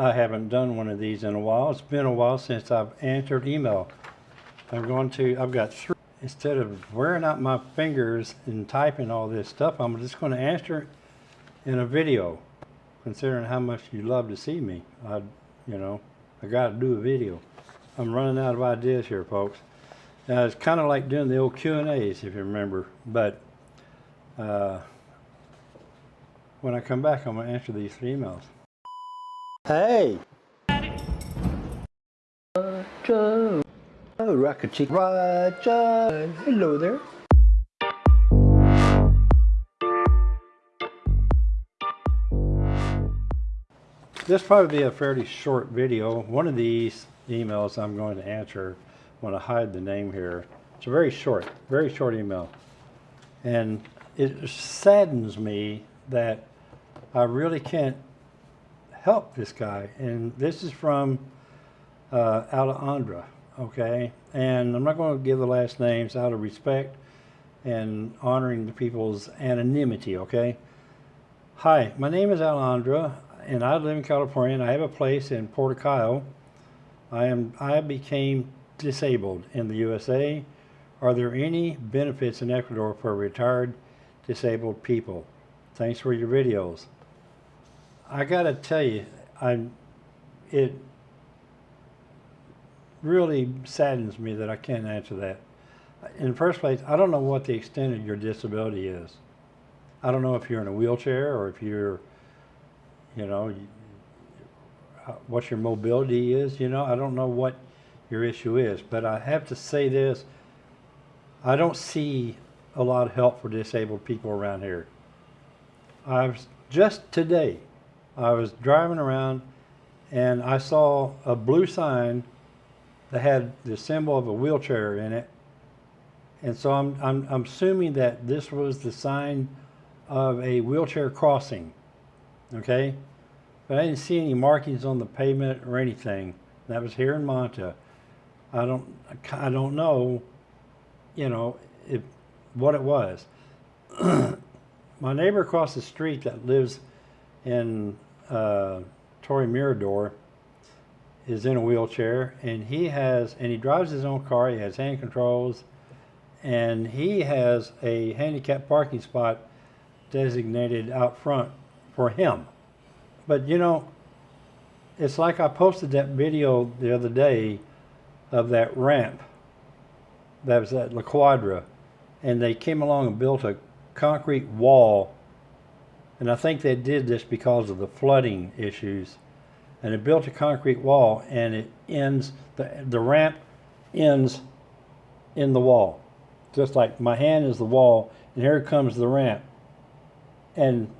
I haven't done one of these in a while. It's been a while since I've answered email. I'm going to, I've got three. Instead of wearing out my fingers and typing all this stuff, I'm just going to answer in a video. Considering how much you love to see me, I, you know, I got to do a video. I'm running out of ideas here, folks. Now, it's kind of like doing the old Q and A's, if you remember. But uh, when I come back, I'm going to answer these three emails. Hey. Roger. Oh, Rocket Chick. Roger. Hello there. This probably be a fairly short video. One of these emails I'm going to answer. I'm going to hide the name here. It's a very short, very short email. And it saddens me that I really can't help this guy. And this is from uh, Alejandra, okay? And I'm not going to give the last names out of respect and honoring the people's anonymity, okay? Hi, my name is Alejandra, and I live in California, and I have a place in Puerto Cayo. I am I became disabled in the USA. Are there any benefits in Ecuador for retired disabled people? Thanks for your videos. I gotta tell you, I it really saddens me that I can't answer that. In the first place, I don't know what the extent of your disability is. I don't know if you're in a wheelchair or if you're, you know, uh, what your mobility is. You know, I don't know what your issue is, but I have to say this: I don't see a lot of help for disabled people around here. I was just today, I was driving around and I saw a blue sign that had the symbol of a wheelchair in it. And so I'm, I'm, I'm assuming that this was the sign of a wheelchair crossing. Okay? But I didn't see any markings on the pavement or anything. That was here in Manta. I don't, I don't know, you know, if, what it was. My neighbor across the street that lives in uh, Torrey Mirador is in a wheelchair and he has, and he drives his own car, he has hand controls, and he has a handicap parking spot designated out front for him. But you know, it's like I posted that video the other day of that ramp that was at La Quadra, and they came along and built a concrete wall. And I think they did this because of the flooding issues. And they built a concrete wall, and it ends, the, the ramp ends in the wall. Just like my hand is the wall, and here comes the ramp. And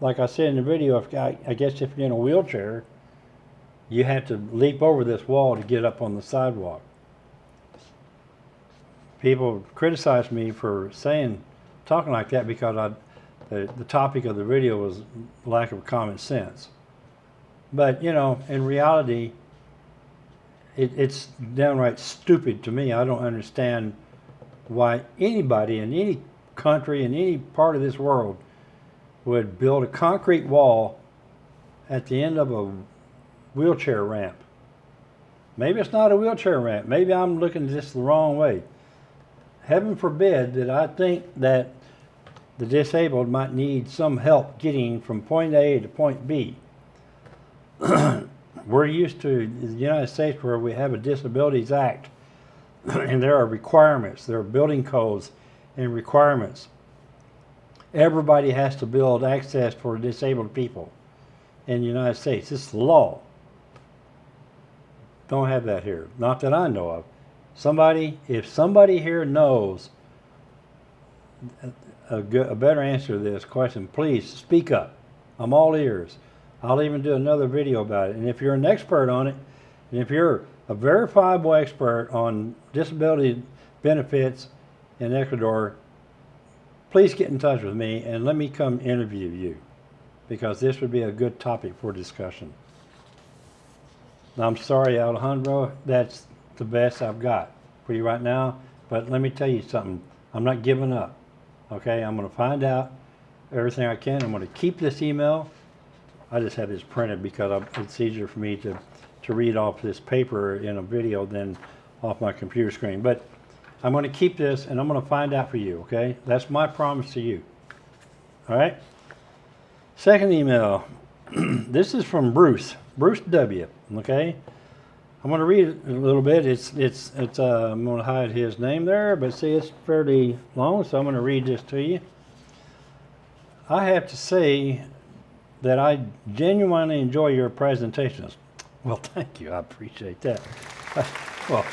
like I said in the video, if, I, I guess if you're in a wheelchair, you have to leap over this wall to get up on the sidewalk. People criticize me for saying, talking like that because I, the, topic of the video was lack of common sense. But, you know, in reality, it, it's downright stupid to me. I don't understand why anybody in any country, in any part of this world, would build a concrete wall at the end of a wheelchair ramp. Maybe it's not a wheelchair ramp. Maybe I'm looking at this the wrong way. Heaven forbid that I think that the disabled might need some help getting from point A to point B. We're used to the United States where we have a Disabilities Act and there are requirements, there are building codes and requirements. Everybody has to build access for disabled people in the United States. It's law. Don't have that here. Not that I know of. Somebody, if somebody here knows a, good, a better answer to this question, please speak up. I'm all ears. I'll even do another video about it. And if you're an expert on it, and if you're a verifiable expert on disability benefits in Ecuador, please get in touch with me and let me come interview you because this would be a good topic for discussion. I'm sorry, Alejandro, that's the best I've got for you right now, but let me tell you something. I'm not giving up, okay? I'm going to find out everything I can. I'm going to keep this email I just have this printed because it's easier for me to, to read off this paper in a video than off my computer screen. But I'm going to keep this and I'm going to find out for you, okay? That's my promise to you. All right? Second email. this is from Bruce, Bruce W. Okay? I'm going to read it a little bit. It's it's it's. Uh, I'm going to hide his name there, but see, it's fairly long, so I'm going to read this to you. I have to say that I genuinely enjoy your presentations. Well, thank you. I appreciate that. well,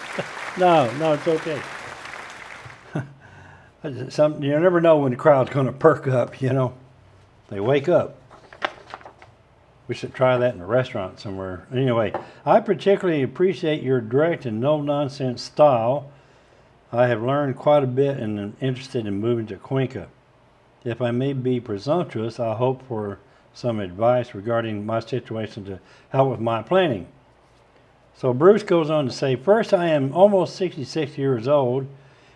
no, no, it's okay. Some you never know when the crowd's going to perk up. You know, they wake up. We should try that in a restaurant somewhere. Anyway, I particularly appreciate your direct and no nonsense style. I have learned quite a bit and am interested in moving to Cuenca. If I may be presumptuous, I hope for some advice regarding my situation to help with my planning. So Bruce goes on to say, First, I am almost 66 years old,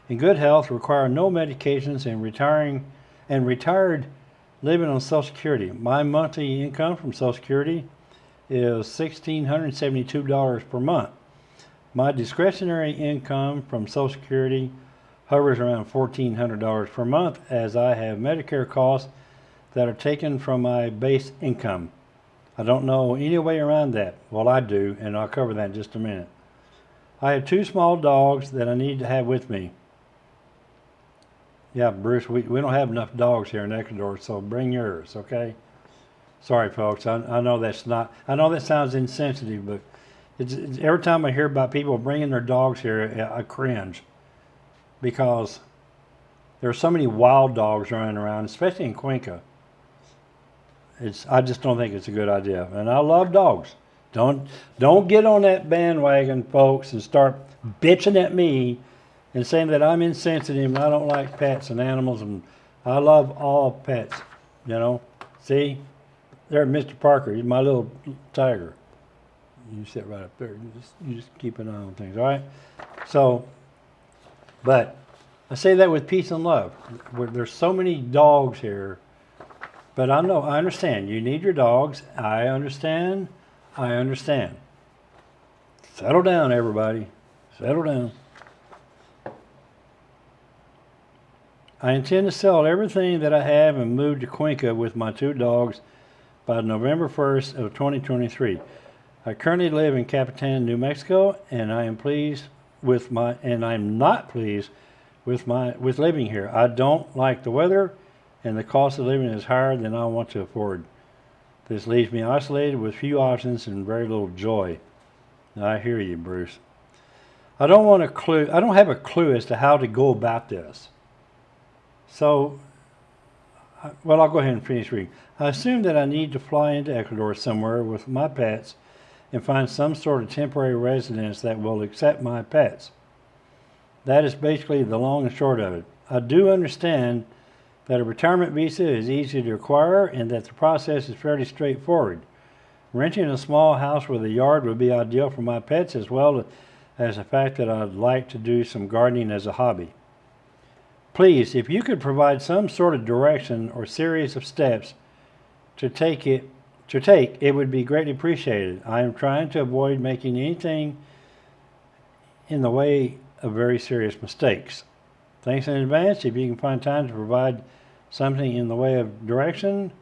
in good health, require no medications, and retiring and retired living on Social Security. My monthly income from Social Security is $1,672 per month. My discretionary income from Social Security hovers around $1,400 per month as I have Medicare costs that are taken from my base income. I don't know any way around that. Well, I do, and I'll cover that in just a minute. I have two small dogs that I need to have with me. Yeah, Bruce, we, we don't have enough dogs here in Ecuador, so bring yours, okay? Sorry, folks. I, I know that's not, I know that sounds insensitive, but it's, it's, every time I hear about people bringing their dogs here, I cringe because there are so many wild dogs running around, especially in Cuenca. It's, I just don't think it's a good idea. And I love dogs. Don't, don't get on that bandwagon, folks, and start bitching at me and saying that I'm insensitive and I don't like pets and animals and I love all pets, you know. See, there's Mr. Parker, he's my little tiger. You sit right up there. You just, you just keep an eye on things, all right? So, but I say that with peace and love. There's so many dogs here, but I know, I understand. You need your dogs. I understand. I understand. Settle down, everybody. Settle down. I intend to sell everything that I have and move to Cuenca with my two dogs by November 1st of 2023. I currently live in Capitan, New Mexico, and I am pleased with my and I'm not pleased with my with living here. I don't like the weather and the cost of living is higher than I want to afford. This leaves me isolated with few options and very little joy. I hear you, Bruce. I don't want a clue I don't have a clue as to how to go about this. So, uh, well, I'll go ahead and finish reading. I assume that I need to fly into Ecuador somewhere with my pets and find some sort of temporary residence that will accept my pets. That is basically the long and short of it. I do understand that a retirement visa is easy to acquire and that the process is fairly straightforward. Renting a small house with a yard would be ideal for my pets as well as the fact that I'd like to do some gardening as a hobby. Please, if you could provide some sort of direction or series of steps to take it to take, it would be greatly appreciated. I am trying to avoid making anything in the way of very serious mistakes. Thanks in advance. If you can find time to provide something in the way of direction,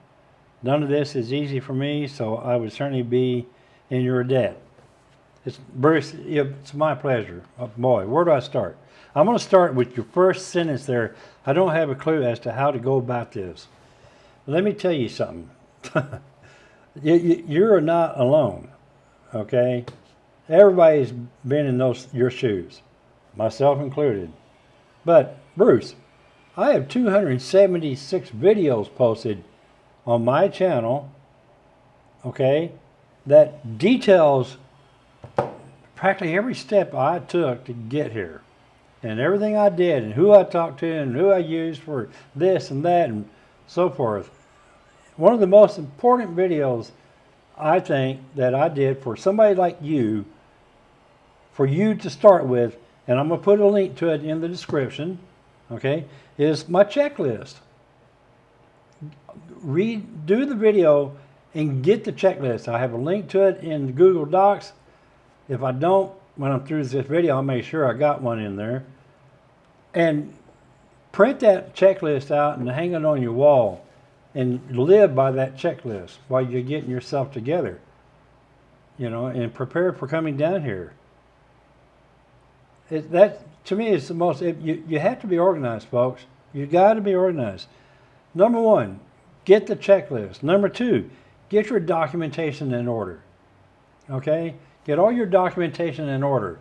none of this is easy for me, so I would certainly be in your debt. It's Bruce, it's my pleasure. Oh, boy, where do I start? I'm going to start with your first sentence there. I don't have a clue as to how to go about this. Let me tell you something. you, are not alone, okay? Everybody's been in those your shoes, myself included. But Bruce, I have 276 videos posted on my channel, okay, that details practically every step I took to get here and everything I did and who I talked to and who I used for this and that and so forth. One of the most important videos I think that I did for somebody like you, for you to start with, and I'm going to put a link to it in the description, okay, is my checklist. Read, do the video and get the checklist. I have a link to it in Google Docs. If I don't, when I'm through this video, I'll make sure I got one in there. And print that checklist out and hang it on your wall and live by that checklist while you're getting yourself together. You know, and prepare for coming down here. It, that to me is the most. It, you you have to be organized, folks. You got to be organized. Number one, get the checklist. Number two, get your documentation in order. Okay, get all your documentation in order.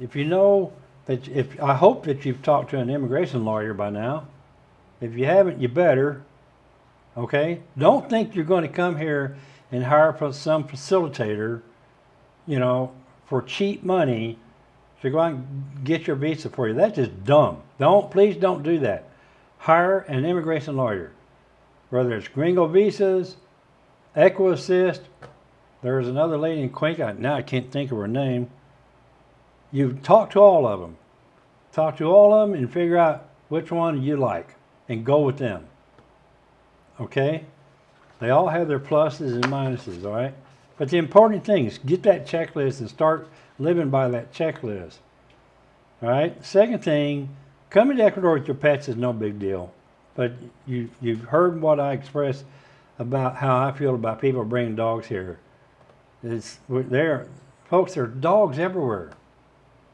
If you know that, if I hope that you've talked to an immigration lawyer by now. If you haven't, you better. Okay, don't think you're going to come here and hire some facilitator, you know, for cheap money to go out and get your visa for you. That's just dumb. Don't, please don't do that. Hire an immigration lawyer, whether it's gringo visas, EquiAssist. There's another lady in Cuenca, now I can't think of her name. You talk to all of them. Talk to all of them and figure out which one you like and go with them. Okay? They all have their pluses and minuses, all right? But the important thing is get that checklist and start living by that checklist. All right? Second thing, coming to Ecuador with your pets is no big deal. But you, you've heard what I expressed about how I feel about people bringing dogs here. It's, there, folks, there are dogs everywhere.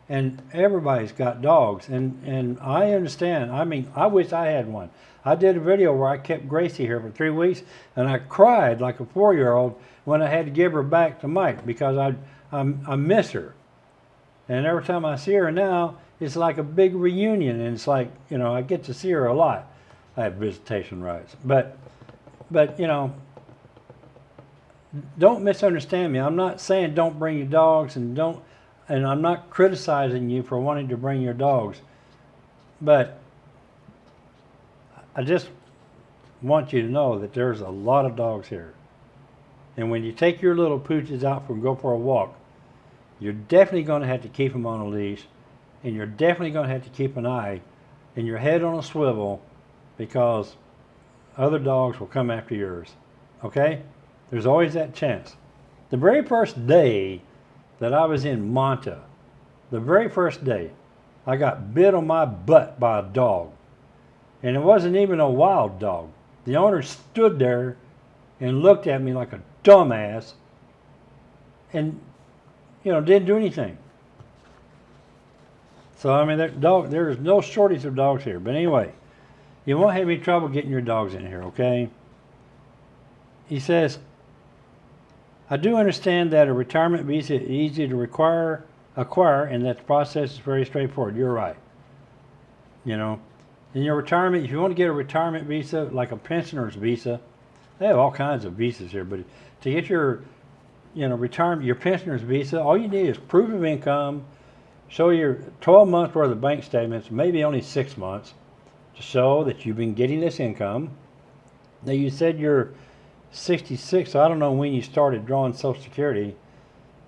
And everybody's got dogs. And, and I understand. I mean, I wish I had one. I did a video where I kept Gracie here for three weeks, and I cried like a four-year-old when I had to give her back to Mike because I, I, I miss her. And every time I see her now, it's like a big reunion, and it's like, you know, I get to see her a lot. I have visitation rights. But, but you know, don't misunderstand me. I'm not saying don't bring your dogs and don't, and I'm not criticizing you for wanting to bring your dogs. But I just want you to know that there's a lot of dogs here. And when you take your little pooches out for go for a walk, you're definitely going to have to keep them on a leash, and you're definitely going to have to keep an eye and your head on a swivel because other dogs will come after yours. Okay? There's always that chance. The very first day that I was in Manta, the very first day, I got bit on my butt by a dog. And it wasn't even a wild dog. The owner stood there and looked at me like a dumbass and, you know, didn't do anything. So, I mean, that dog, there's no shortage of dogs here. But anyway, you won't have any trouble getting your dogs in here, okay? He says, I do understand that a retirement visa is easy to require, acquire and that the process is very straightforward. You're right. You know, in your retirement, if you want to get a retirement visa, like a pensioner's visa, they have all kinds of visas here, but to get your, you know, retirement, your pensioner's visa, all you need is proof of income, show your 12 months worth of bank statements, maybe only six months, to show that you've been getting this income. Now you said you're 66, I don't know when you started drawing Social Security,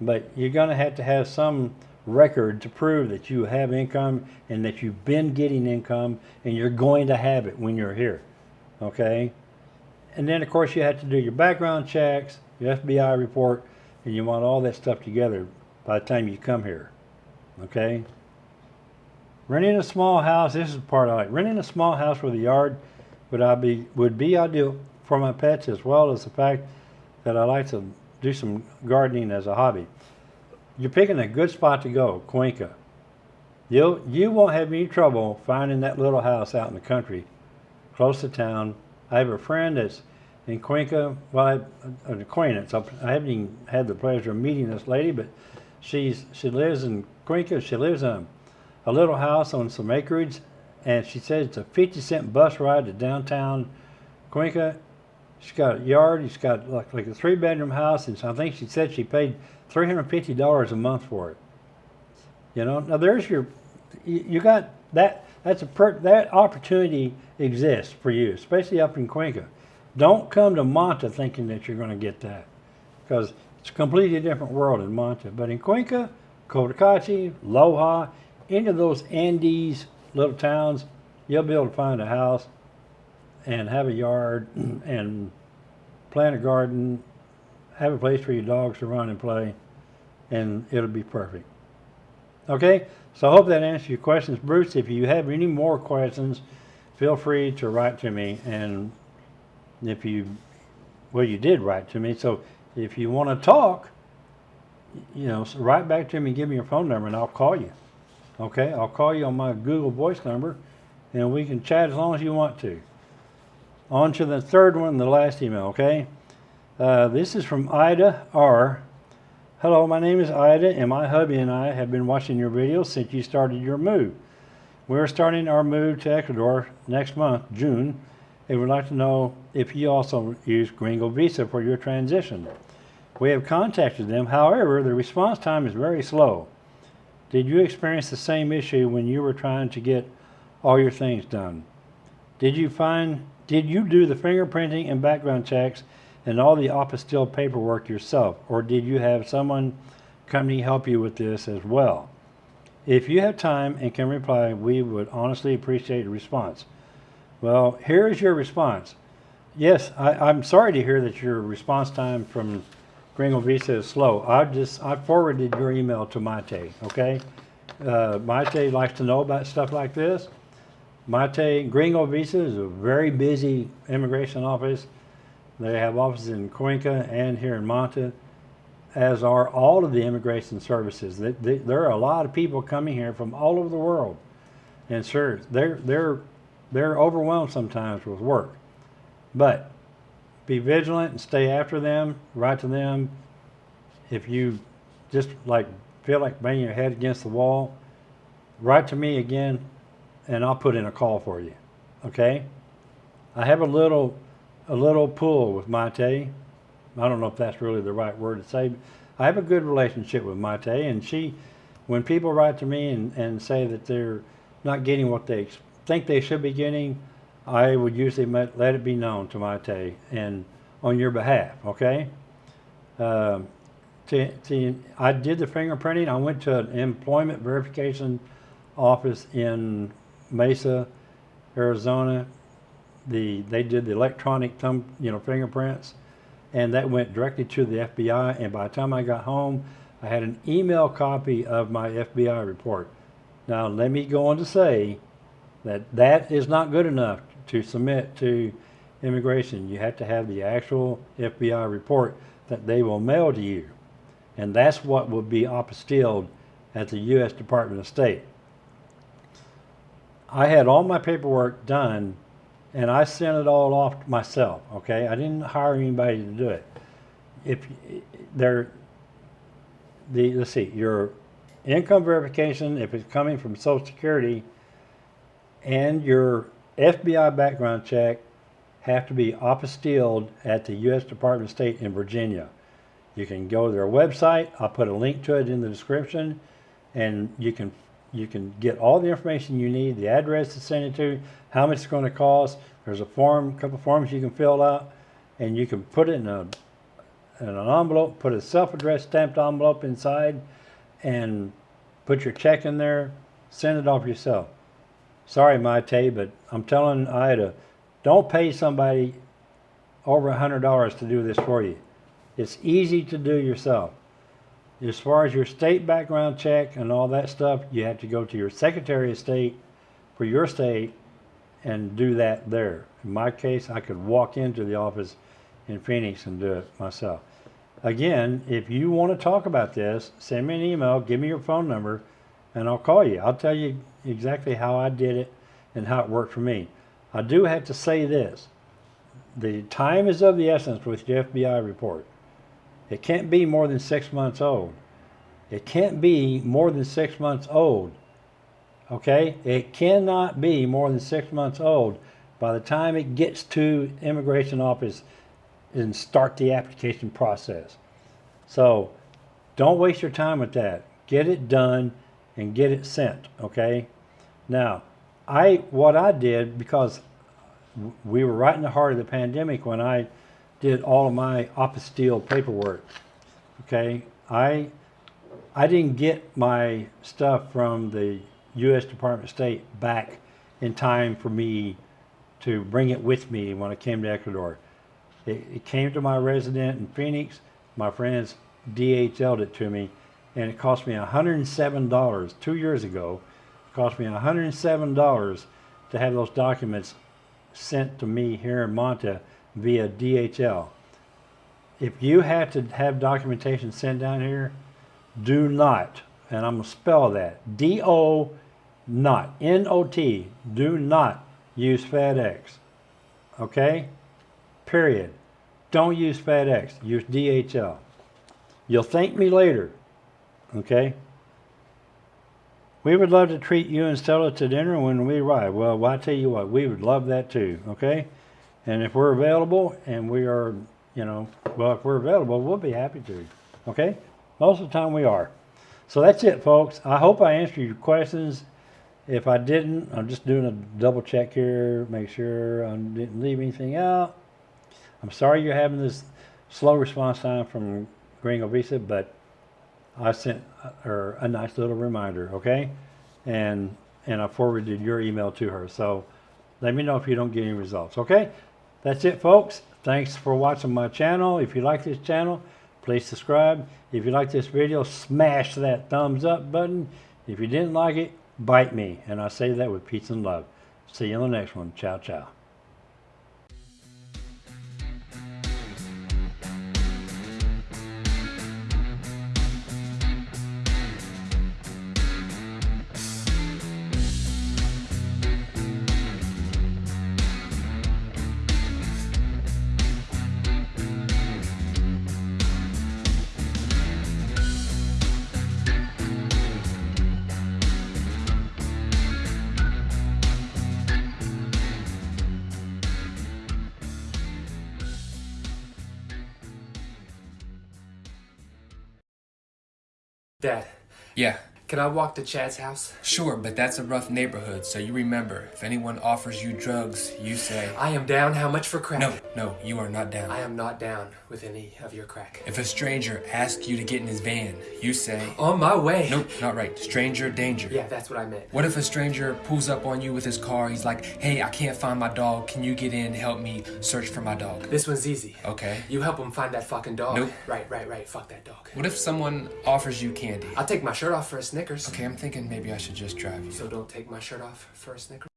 but you're going to have to have some record to prove that you have income and that you've been getting income and you're going to have it when you're here. Okay? And then, of course, you have to do your background checks, your FBI report, and you want all that stuff together by the time you come here. Okay? Renting a small house, this is the part I like. Renting a small house with a yard would I be would be ideal for my pets as well as the fact that I like to do some gardening as a hobby. You're picking a good spot to go, Cuenca. You'll, you won't have any trouble finding that little house out in the country, close to town. I have a friend that's in Cuenca, well, I, an acquaintance. I haven't even had the pleasure of meeting this lady, but she's she lives in Cuenca. She lives in a little house on some acreage, and she says it's a 50 cent bus ride to downtown Cuenca She's got a yard. She's got like, like a three bedroom house, and I think she said she paid three hundred fifty dollars a month for it. You know, now there's your, you, you got that. That's a per, that opportunity exists for you, especially up in Cuenca. Don't come to Manta thinking that you're going to get that, because it's a completely different world in Manta. But in Cuenca, Cotacachi, Loja, any of those Andes little towns, you'll be able to find a house and have a yard and plant a garden have a place for your dogs to run and play, and it'll be perfect. Okay, so I hope that answers your questions. Bruce, if you have any more questions, feel free to write to me. And if you, well, you did write to me. So if you want to talk, you know, so write back to me, and give me your phone number, and I'll call you. Okay, I'll call you on my Google Voice number, and we can chat as long as you want to. On to the third one, the last email, okay? Uh, this is from Ida R. Hello, my name is Ida, and my hubby and I have been watching your videos since you started your move. We're starting our move to Ecuador next month, June, and would like to know if you also use Gringo Visa for your transition. We have contacted them, however, the response time is very slow. Did you experience the same issue when you were trying to get all your things done? Did you find, did you do the fingerprinting and background checks and all the apostille paperwork yourself, or did you have someone company help you with this as well? If you have time and can reply, we would honestly appreciate a response. Well, here is your response. Yes, I, I'm sorry to hear that your response time from Gringo Visa is slow. I just I forwarded your email to Maite. Okay, uh, likes to know about stuff like this. Maite Gringo Visa is a very busy immigration office. They have offices in Cuenca and here in Manta, as are all of the immigration services. They, they, there are a lot of people coming here from all over the world, and sure, they're they're they're overwhelmed sometimes with work, but be vigilant and stay after them. Write to them. If you just like feel like banging your head against the wall, write to me again, and I'll put in a call for you. Okay? I have a little a little pull with Maite. I don't know if that's really the right word to say. I have a good relationship with Maite, and she, when people write to me and, and say that they're not getting what they think they should be getting, I would usually let, it be known to Maite and on your behalf, okay? Um, to, to, I did the fingerprinting. I went to an employment verification office in Mesa, Arizona, the they did the electronic thumb you know fingerprints and that went directly to the FBI and by the time I got home I had an email copy of my FBI report now let me go on to say that that is not good enough to submit to immigration you have to have the actual FBI report that they will mail to you and that's what will be apostilled at the U.S. Department of State I had all my paperwork done and I sent it all off myself. Okay, I didn't hire anybody to do it. If they're the let's see, your income verification, if it's coming from Social Security, and your FBI background check have to be apostilled at the U.S. Department of State in Virginia. You can go to their website. I'll put a link to it in the description, and you can you can get all the information you need, the address to send it to, how much it's going to cost. There's a form, a couple forms you can fill out, and you can put it in a in an envelope, put a self-addressed stamped envelope inside, and put your check in there. Send it off yourself. Sorry, Maite, but I'm telling Ida, don't pay somebody over a hundred dollars to do this for you. It's easy to do yourself. As far as your state background check and all that stuff, you have to go to your Secretary of State for your state and do that there. In my case, I could walk into the office in Phoenix and do it myself. Again, if you want to talk about this, send me an email, give me your phone number, and I'll call you. I'll tell you exactly how I did it and how it worked for me. I do have to say this. The time is of the essence with the FBI report. It can't be more than six months old. It can't be more than six months old. Okay? It cannot be more than six months old by the time it gets to immigration office and start the application process. So don't waste your time with that. Get it done and get it sent. Okay? Now, I what I did because we were right in the heart of the pandemic when I did all of my apostille paperwork. Okay, I I didn't get my stuff from the U.S. Department of State back in time for me to bring it with me when I came to Ecuador. It, it came to my resident in Phoenix. my friends DHL'd it to me, and it cost me $107 two years ago. It cost me $107 to have those documents sent to me here in Manta via DHL. If you have to have documentation sent down here, do not, and I'm gonna spell that, D-O, not, N-O-T, do not use FedEx, okay? Period. Don't use FedEx, use DHL. You'll thank me later, okay? We would love to treat you and Stella to dinner when we arrive. Well, well, I tell you what, we would love that too, okay? And if we're available and we are, you know, well, if we're available, we'll be happy to, okay? Most of the time we are. So that's it, folks. I hope I answered your questions. If I didn't, I'm just doing a double check here, make sure I didn't leave anything out. I'm sorry you're having this slow response time from Gringo Visa, but I sent her a nice little reminder, okay? And and I forwarded your email to her. So let me know if you don't get any results, okay? That's it, folks. Thanks for watching my channel. If you like this channel, please subscribe. If you like this video, smash that thumbs up button. If you didn't like it, bite me. And I say that with peace and love. See you on the next one. Ciao, ciao. Dad, Yeah, can I walk to Chad's house? sure, but that's a rough neighborhood, so you remember, if anyone offers you drugs, you say, I am down. How much for crack? No, no, you are not down. I am not down with any of your crack. If a stranger asks you to get in his van, you say, On my way. Nope, not right. Stranger danger. Yeah, that's what I meant. What if a stranger pulls up on you with his car? He's like, hey, I can't find my dog. Can you get in and help me search for my dog? This one's easy. Okay. You help him find that fucking dog. Nope. Right, right, right. Fuck that dog. What if someone offers you candy? I'll take my shirt off for a Snickers. Okay, I'm thinking maybe I should just drive you. So don't take my shirt off for a Snickers.